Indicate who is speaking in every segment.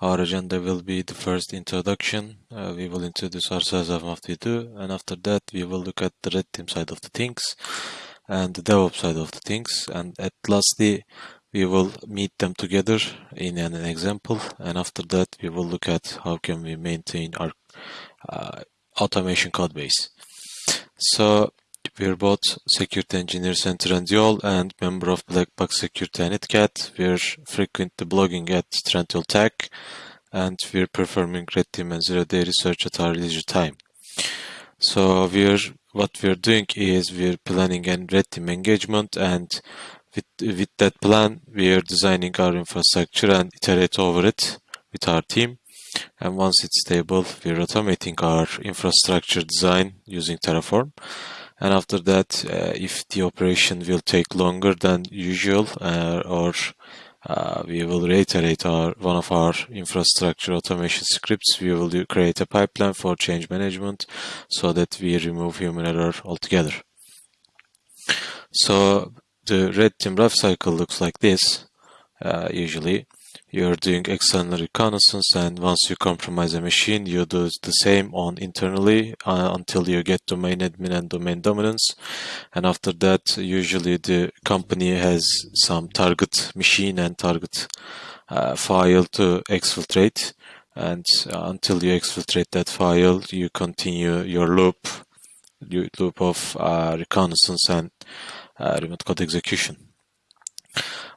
Speaker 1: our agenda will be the first introduction. Uh, we will introduce ourselves and what we do, and after that we will look at the red team side of the things and the DevOps side of the things, and at lastly we will meet them together in an, example, and after that we will look at how can we maintain our uh, automation code base. So we're both security engineers and Trendyol and member of Black Box Security and ITCAT. We're frequently blogging at Trendyol Tech and we're performing red team and zero day research at our leisure time. So we're what we're doing is we're planning a red team engagement and with, with that plan we're designing our infrastructure and iterate over it with our team and once it's stable we're automating our infrastructure design using Terraform and after that uh, if the operation will take longer than usual uh, or uh, we will reiterate our one of our infrastructure automation scripts we will do, create a pipeline for change management so that we remove human error altogether. So the red team life cycle looks like this uh, usually you're doing external reconnaissance and once you compromise a machine you do the same on internally uh, until you get domain admin and domain dominance. And after that usually the company has some target machine and target uh, file to exfiltrate. And uh, until you exfiltrate that file you continue your loop your loop of uh, reconnaissance and uh, remote code execution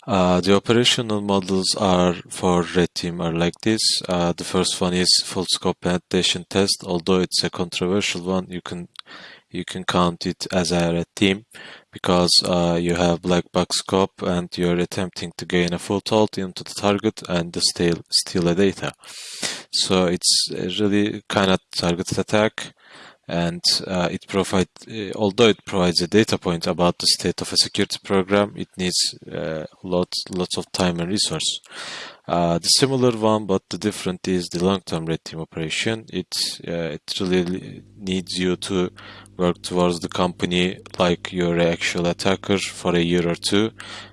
Speaker 1: uh, the operational models are for red team are like this. Uh, the first one is full scope penetration test. Although it's a controversial one, you can you can count it as a red team because uh, you have black box scope and you're attempting to gain a full foothold into the target and steal steal a data. So it's really kind of targeted attack and uh, it provides, uh, although it provides a data point about the state of a security program, it needs uh, lots, lots of time and resource. Uh, the similar one, but the different is the long-term red team operation. It uh, it really needs you to work towards the company like you're an actual attacker for a year or two,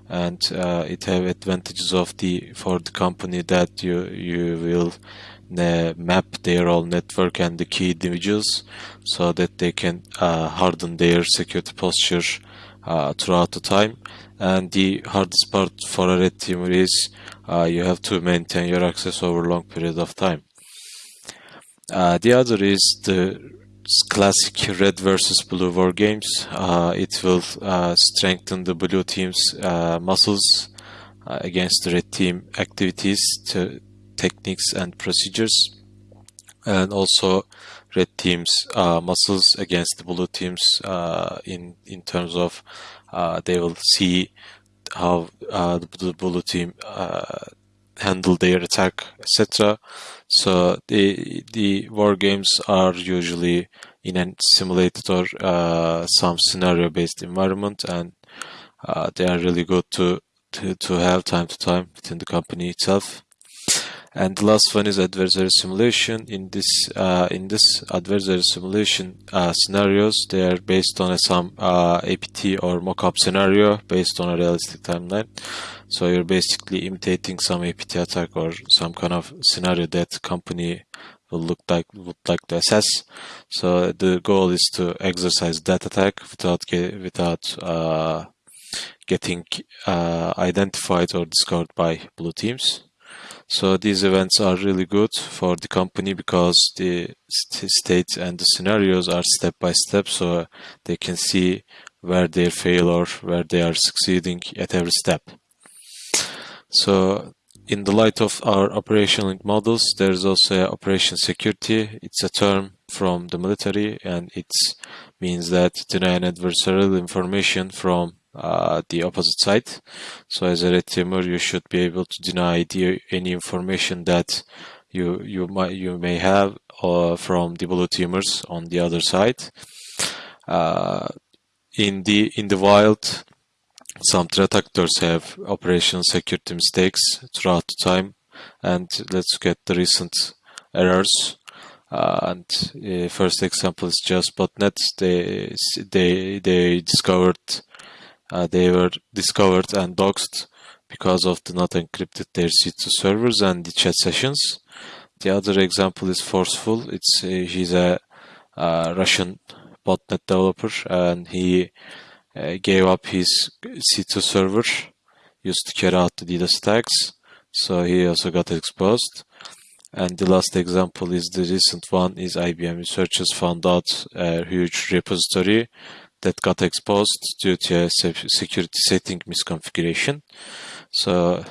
Speaker 1: and uh, it have advantages of the for the company that you you will map their own network and the key individuals so that they can uh, harden their security posture uh, throughout the time. And the hardest part for a red teamer is uh, you have to maintain your access over a long period of time. Uh, the other is the classic red versus blue war games. Uh, it will uh, strengthen the blue team's muscles against the red team activities to techniques and procedures. And also red teams uh, muscles against the blue teams uh, in in terms of uh, they will see how uh, the blue team uh, handle their attack etc so the the war games are usually in a simulated or uh, some scenario based environment and they are really good to, to to have time to time within the company itself and the last one is adversary simulation. In this uh, in this adversary simulation uh, scenarios they are based on a, some uh, apt or mock-up scenario based on a realistic timeline. So you're basically imitating some apt attack or some kind of scenario that company will look like would like to assess. So the goal is to exercise that attack without without uh, getting uh, identified or discovered by blue teams so these events are really good for the company because the state and the scenarios are step by step so they can see where they fail or where they are succeeding at every step. So in the light of our operational models, there is also operation security. It's a term from the military and it means that denying adversarial information from uh, the opposite side. So as a red teamer, you should be able to deny the, any information that you you might you may have uh, from the blue teamers on the other side. Uh, in the in the wild, some threat actors have operational security mistakes throughout the time, and let's get the recent errors. Uh, and uh, first example is just botnet. They they they discovered uh, they were discovered and doxed because of the not encrypted their C2 servers and the chat sessions. The other example is Forceful. It's uh, he's a uh, Russian botnet developer and he uh, gave up his C2 server used to carry out the DDoS attacks. So he also got exposed. And the last example is the recent one is IBM researchers found out a huge repository that got exposed due to a security setting misconfiguration. So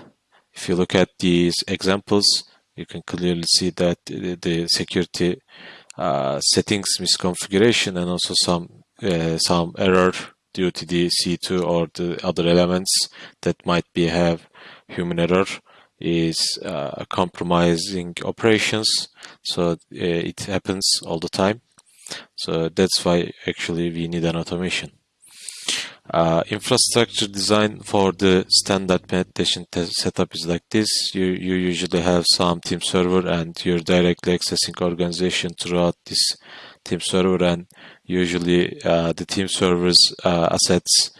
Speaker 1: if you look at these examples, you can clearly see that the security uh, settings misconfiguration and also some uh, some error due to the C2 or the other elements that might be have human error is uh, compromising operations so uh, it happens all the time so that's why actually we need an automation uh, infrastructure design for the standard penetration test setup is like this you you usually have some team server and you're directly accessing organization throughout this team server and usually uh, the team server's uh, assets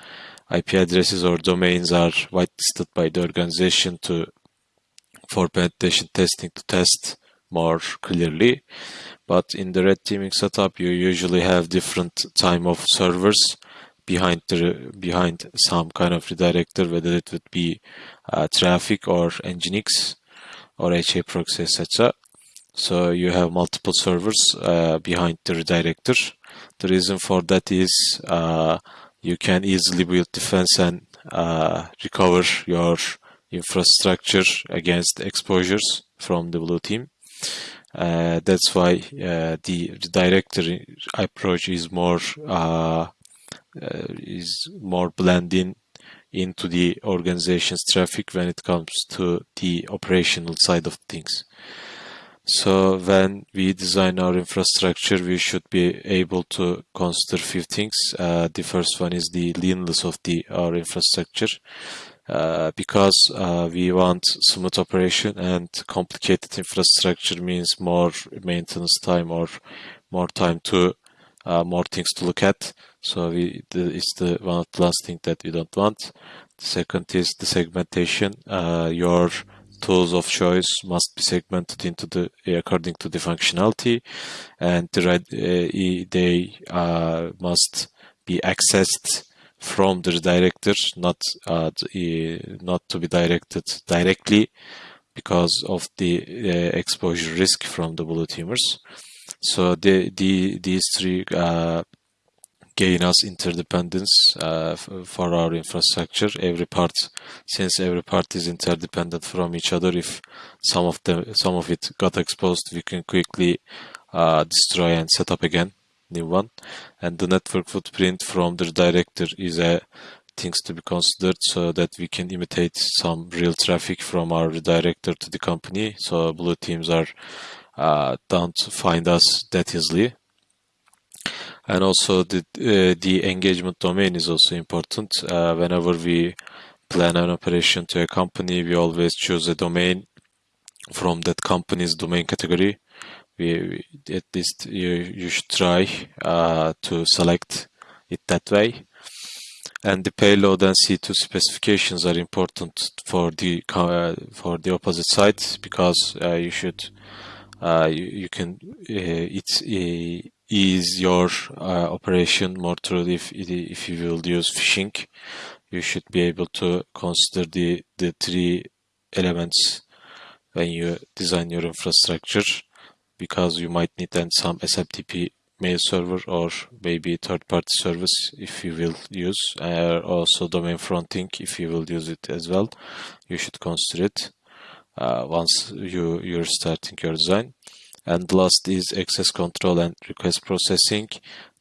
Speaker 1: IP addresses or domains are whitelisted by the organization to for penetration testing to test more clearly. But in the red teaming setup, you usually have different time of servers behind the behind some kind of redirector, whether it would be uh, traffic or Nginx or HA proxy, etc. So you have multiple servers uh, behind the redirector. The reason for that is uh, you can easily build defense and uh, recover your infrastructure against exposures from the blue team. Uh, that's why uh, the, the directory approach is more uh, uh, is more blending into the organization's traffic when it comes to the operational side of things. So when we design our infrastructure, we should be able to consider few things. Uh, the first one is the leanness of the our infrastructure. Uh, because uh, we want smooth operation and complicated infrastructure means more maintenance time or more time to uh, more things to look at. So we the, it's the one of the last thing that we don't want. The second is the segmentation. Uh, your tools of choice must be segmented into the according to the functionality, and the, uh, they must be accessed from the director, not uh, not to be directed directly because of the uh, exposure risk from the blue teamers. So the, the these three uh, gain us interdependence uh, for our infrastructure. Every part, since every part is interdependent from each other, if some of the some of it got exposed, we can quickly uh, destroy and set up again new one. And the network footprint from the director is a things to be considered so that we can imitate some real traffic from our redirector to the company. So blue teams are uh, don't find us that easily. And also the uh, the engagement domain is also important. Uh, whenever we plan an operation to a company we always choose a domain from that company's domain category we, at least you, you should try uh, to select it that way. And the payload and C2 specifications are important for the uh, for the opposite side because uh, you should uh, you, you, can uh, it's uh, ease your operation more thoroughly if if you will use phishing you should be able to consider the the three elements when you design your infrastructure because you might need then some SMTP mail server or maybe third-party service if you will use uh, also domain fronting if you will use it as well. You should consider it uh, once you you're starting your design. And last is access control and request processing.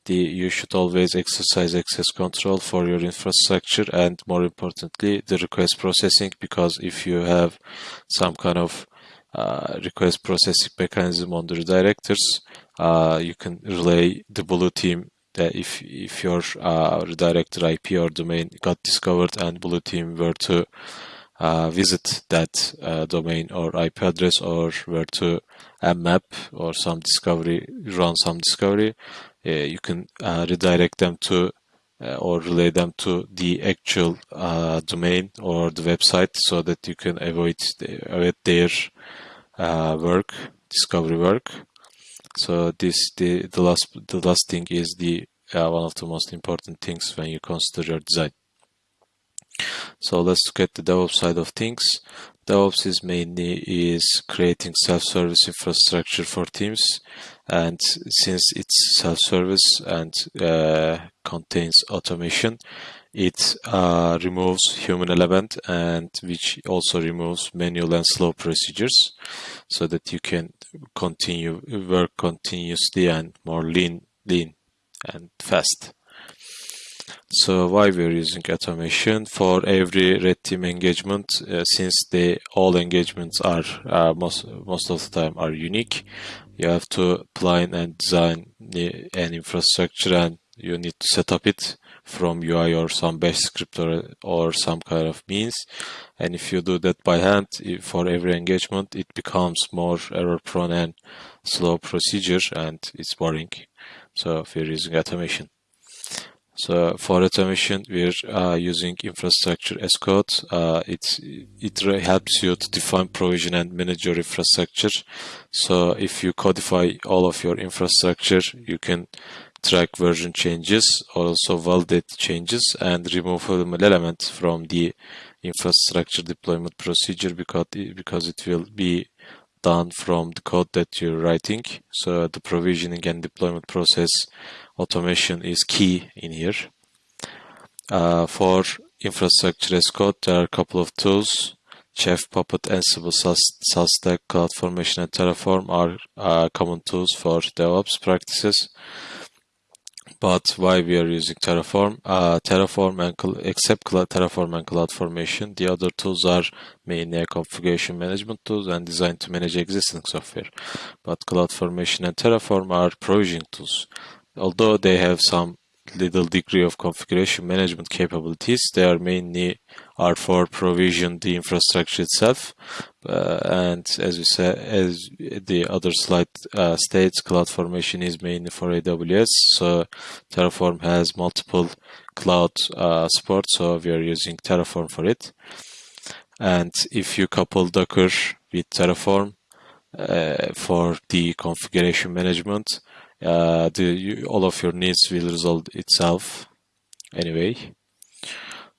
Speaker 1: The you should always exercise access control for your infrastructure and more importantly the request processing because if you have some kind of uh, request processing mechanism on the redirectors, uh, you can relay the blue team that if if your uh, redirector IP or domain got discovered and blue team were to uh, visit that uh, domain or IP address or were to mmap or some discovery run some discovery, you can redirect them to or relay them to the actual uh, domain or the website so that you can avoid, the, avoid their uh, work, discovery work. So this the the last the last thing is the uh, one of the most important things when you consider your design. So let's look at the DevOps side of things. DevOps is mainly is creating self-service infrastructure for teams and since it's self-service and uh, contains automation it uh, removes human element and which also removes manual and slow procedures so that you can continue work continuously and more lean lean and fast. So why we're using automation? For every red team engagement uh, since they all engagements are uh, most most of the time are unique you have to plan and design an infrastructure and you need to set up it from UI or some bash script or, or some kind of means. And if you do that by hand for every engagement, it becomes more error prone and slow procedure and it's boring. So we're using automation. So for automation, we're uh, using infrastructure as code. Uh, it, it helps you to define, provision, and manage your infrastructure. So if you codify all of your infrastructure, you can track version changes, also validate changes, and remove elements from the infrastructure deployment procedure because it, because it will be done from the code that you're writing. So the provisioning and deployment process automation is key in here. Uh, for infrastructure as code, there are a couple of tools. Chef, Puppet, Ansible, SaltStack, CloudFormation, and Terraform are uh, common tools for DevOps practices. But why we are using Terraform? Uh, Terraform and except Terraform and CloudFormation, the other tools are mainly configuration management tools and designed to manage existing software. But CloudFormation and Terraform are provisioning tools although they have some little degree of configuration management capabilities, they are mainly are for provision the infrastructure itself. Uh, and as we said, as the other slide uh, states, CloudFormation is mainly for AWS. So Terraform has multiple cloud uh, support, so we are using Terraform for it. And if you couple Docker with Terraform for the configuration management, the you, all of your needs will resolve itself anyway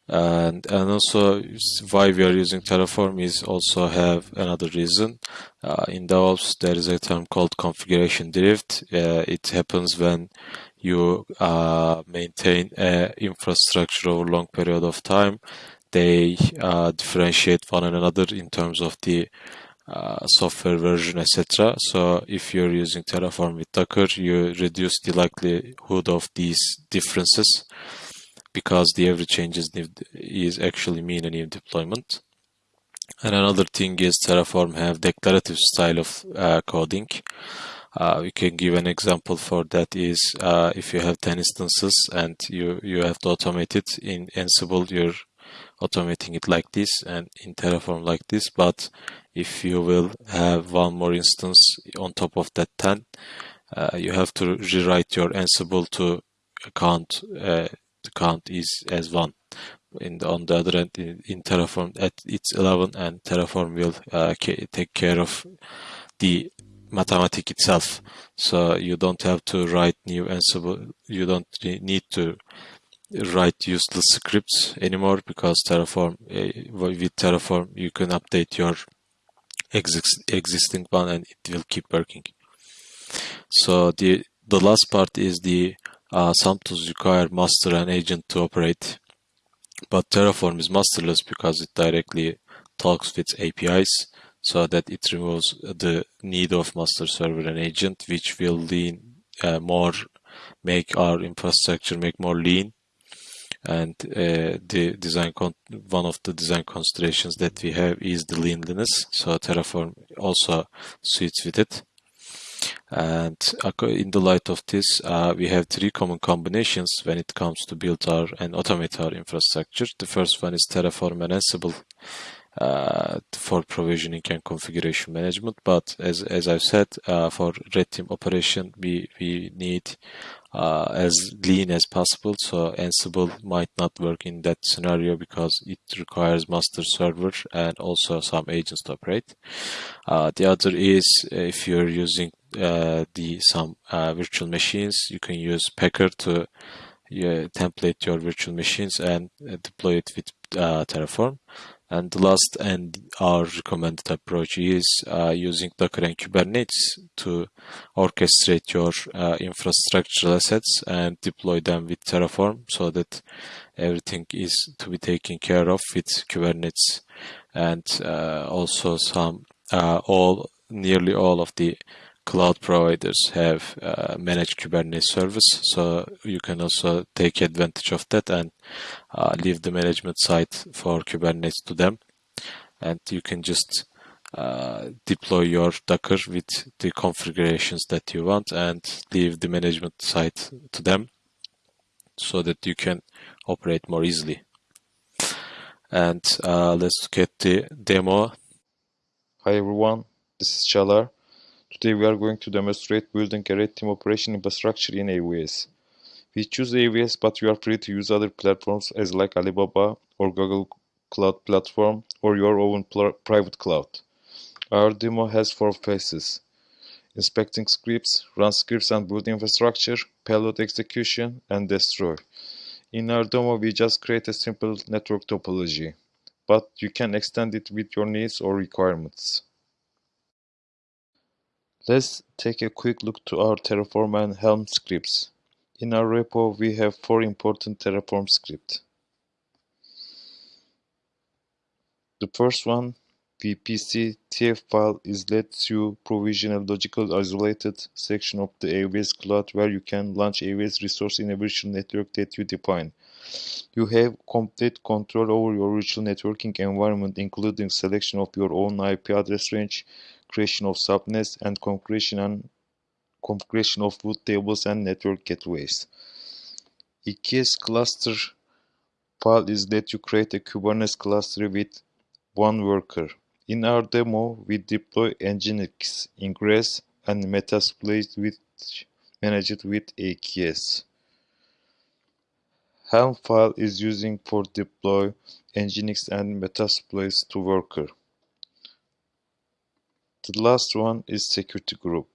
Speaker 1: and and also why we are using terraform is also have another reason. Uh, in DevOps there is a term called configuration drift. Uh, it happens when you uh, maintain a infrastructure over a long period of time. They uh, differentiate one another in terms of the uh, software version, etc. So if you're using Terraform with Docker, you reduce the likelihood of these differences because the every change is, is actually mean a new deployment. And another thing is Terraform have declarative style of uh, coding. Uh, we can give an example for that is uh, if you have 10 instances and you, you have to automate it in Ansible, you're automating it like this and in Terraform like this. But if you will have one more instance on top of that 10 uh, you have to rewrite your ansible to count uh, the count is as one in the, on the other end in, in terraform at it's 11 and terraform will uh, take care of the mathematic itself so you don't have to write new ansible you don't need to write useless scripts anymore because terraform uh, with terraform you can update your exist, existing one and it will keep working. So the, the last part is the uh, some tools require master and agent to operate. But Terraform is masterless because it directly talks with APIs so that it removes the need of master server and agent, which will lean uh, more, make our infrastructure make more lean and uh, the design one of the design considerations that we have is the leanliness so terraform also suits with it and in the light of this uh, we have three common combinations when it comes to build our and automate our infrastructure the first one is terraform and ansible uh, for provisioning and configuration management. But as as I've said, uh, for red team operation, we we need uh, as lean as possible. So Ansible might not work in that scenario because it requires master server and also some agents to operate. Uh, the other is if you're using uh, the some uh, virtual machines, you can use Packer to template your virtual machines and uh, deploy it with uh, Terraform. And the last and our recommended approach is uh, using Docker and Kubernetes to orchestrate your uh, infrastructural assets and deploy them with Terraform so that everything is to be taken care of with Kubernetes and uh, also some uh, all nearly all of the cloud providers have uh, managed Kubernetes service, so you can also take advantage of that and uh, leave the management side for Kubernetes to them. And you can just uh, deploy your Docker with the configurations that you want and leave the management side to them so that you can operate more easily. And uh, let's get the demo.
Speaker 2: Hi everyone, this is Chalar. Today we are going to demonstrate building a red team operation infrastructure in AWS. We choose AWS but you are free to use other platforms as like Alibaba or Google Cloud Platform or your own private cloud. Our demo has four phases. Inspecting scripts, run scripts and build infrastructure, payload execution, and destroy. In our demo, we just create a simple network topology, but you can extend it with your needs or requirements. Let's take a quick look to our Terraform and Helm scripts. In our repo, we have four important Terraform scripts. The first one, VPC TF file is lets you provision a logical isolated section of the AWS cloud where you can launch AWS resource in a virtual network that you define. You have complete control over your virtual networking environment including selection of your own IP address range, creation of subnets, and configuration and configuration of root tables and network gateways. EKS cluster file is that you create a Kubernetes cluster with one worker. In our demo, we deploy Nginx, Ingress, and Metasploit which managed with AKS. Helm file is using for deploy Nginx and Metasploit to worker. The last one is security group.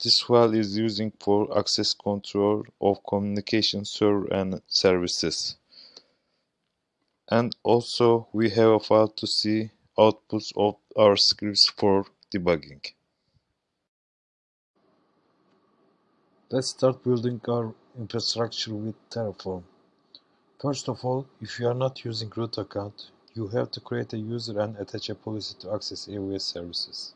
Speaker 2: This file is using for access control of communication server and services. And also we have a file to see outputs of our scripts for debugging.
Speaker 3: Let's start building our infrastructure with Terraform. First of all, if you are not using root account, you have to create a user and attach a policy to access AWS services.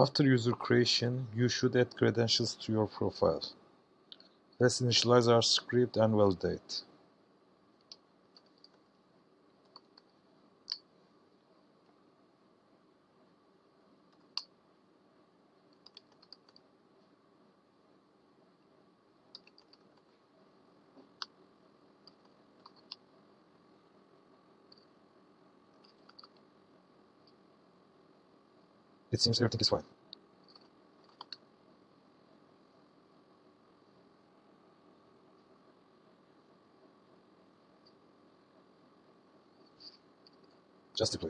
Speaker 3: After user creation, you should add credentials to your profile. Let's initialize our script and validate. It seems everything is fine. Just deploy it.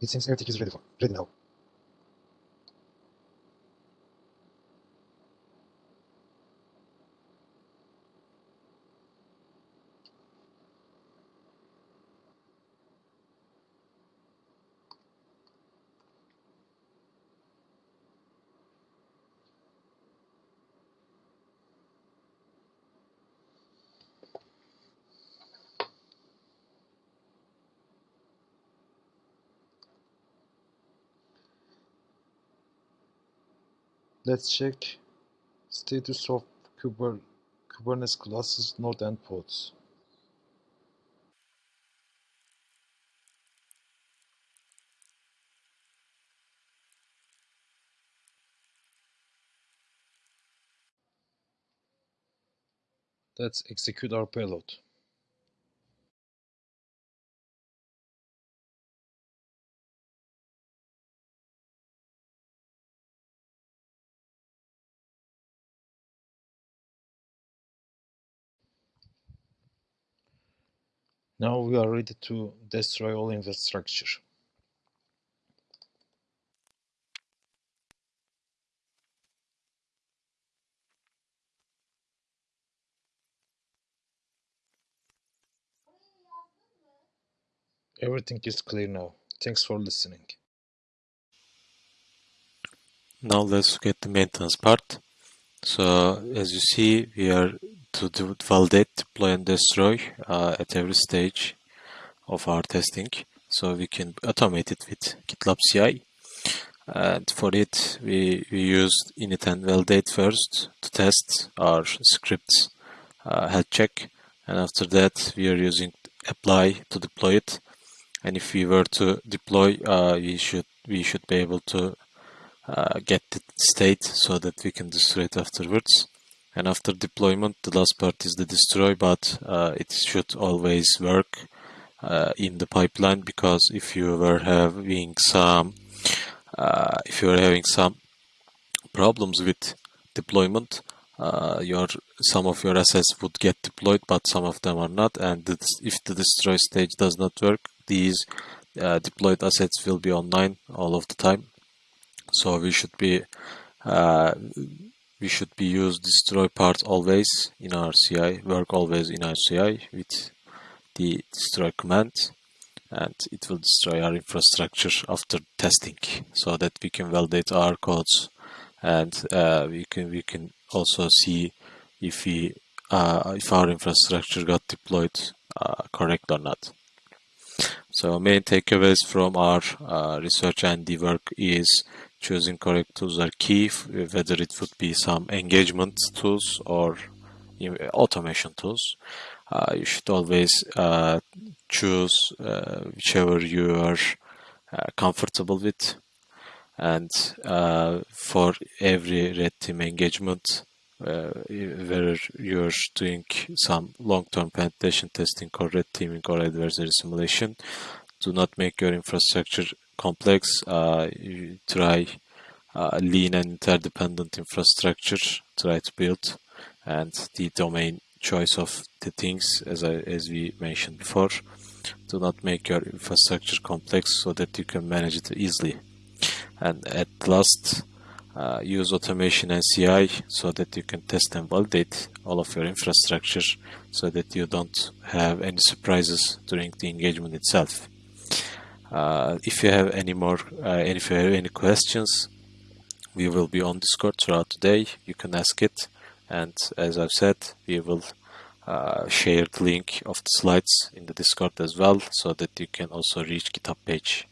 Speaker 3: It seems everything is ready, for, ready now. Let's check status of Kuber Kubernetes classes, node pods. Let's execute our payload. Now we are ready to destroy all infrastructure. Everything is clear now. Thanks for listening.
Speaker 1: Now let's get the maintenance part. So as you see, we are to validate, deploy and destroy uh, at every stage of our testing. So we can automate it with GitLab CI. And for it, we, we used init and validate first to test our scripts uh, health check. And after that, we are using apply to deploy it. And if we were to deploy, uh, we should we should be able to uh, get the state so that we can destroy it afterwards. And after deployment, the last part is the destroy, but uh, it should always work uh, in the pipeline because if you were having some uh, if you are having some problems with deployment, uh, your some of your assets would get deployed, but some of them are not. And if the destroy stage does not work, these deployed assets will be online all of the time so we should be uh, we should be use destroy part always in our CI work always in our CI with the destroy command and it will destroy our infrastructure after testing so that we can validate our codes and uh, we can we can also see if we uh, if our infrastructure got deployed uh, correct or not. So main takeaways from our uh, research and the work is choosing correct tools are key, whether it would be some engagement tools or automation tools. Uh, you should always uh, choose uh, whichever you are uh, comfortable with. And uh, for every red team engagement, uh, whether you're doing some long-term penetration testing or red teaming or adversary simulation, do not make your infrastructure complex, uh, you try uh, lean and interdependent infrastructure, try to build, and the domain choice of the things, as I, as we mentioned before, do not make your infrastructure complex so that you can manage it easily. And at last, uh, use automation and CI so that you can test and validate all of your infrastructure so that you don't have any surprises during the engagement itself. Uh, if you have any more, uh, if you have any questions, we will be on Discord throughout the day. You can ask it, and as I've said, we will uh, share the link of the slides in the Discord as well, so that you can also reach GitHub page.